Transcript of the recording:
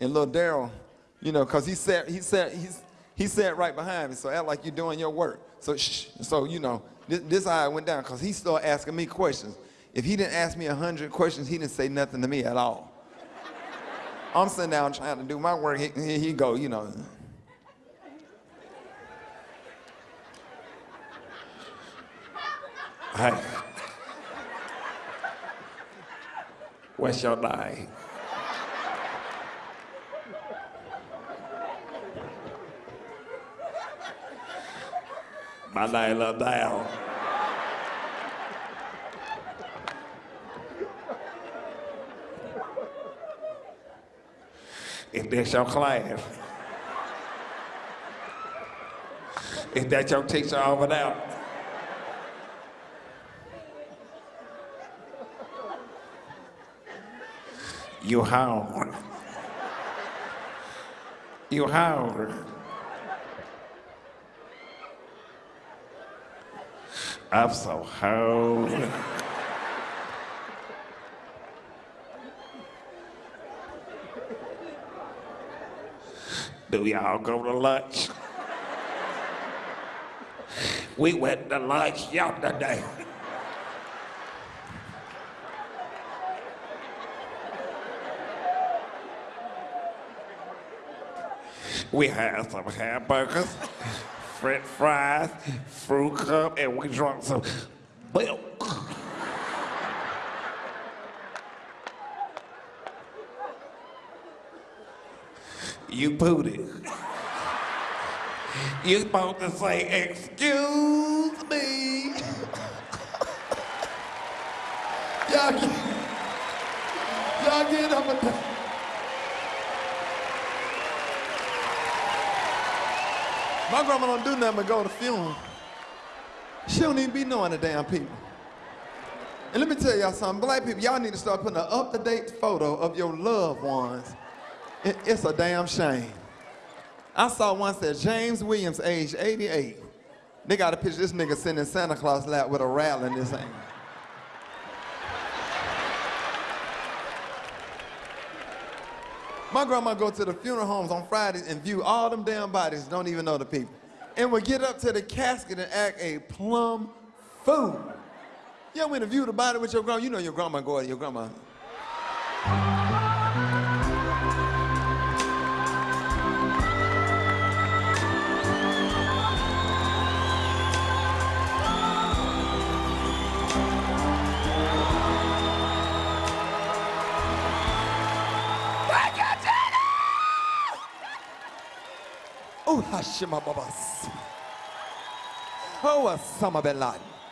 And little Daryl, you know, cause he sat, he sat, he's, he sat right behind me, so act like you're doing your work. So shh, so you know, this, this it went down, cause he started asking me questions. If he didn't ask me a hundred questions, he didn't say nothing to me at all. I'm sitting down trying to do my work. Here he, he go, you know. Hey. What's your name? My name Down. Is this your class? Is that your teacher over there? You hungry? You hungry? I'm so hungry. Do y'all go to lunch? We went to lunch yesterday. We had some hamburgers, french fries, fruit cup, and we drank some milk. You booty. You supposed to say, excuse me. Y'all get, y'all get up and My grandma don't do nothing but go to funeral. She don't even be knowing the damn people. And let me tell y'all something, black people, y'all need to start putting an up-to-date photo of your loved ones. It- it's a damn shame. I saw one said James Williams, age 88. They got a picture this nigga sitting in Santa Claus lap with a rattle in his hand. My grandma go to the funeral homes on Fridays and view all them damn bodies, don't even know the people. And would get up to the casket and act a plum fool. You ever went to view the body with your grandma? You know your grandma go to your grandma. Oh, Hashima Babas. Oh, Osama bin Laden.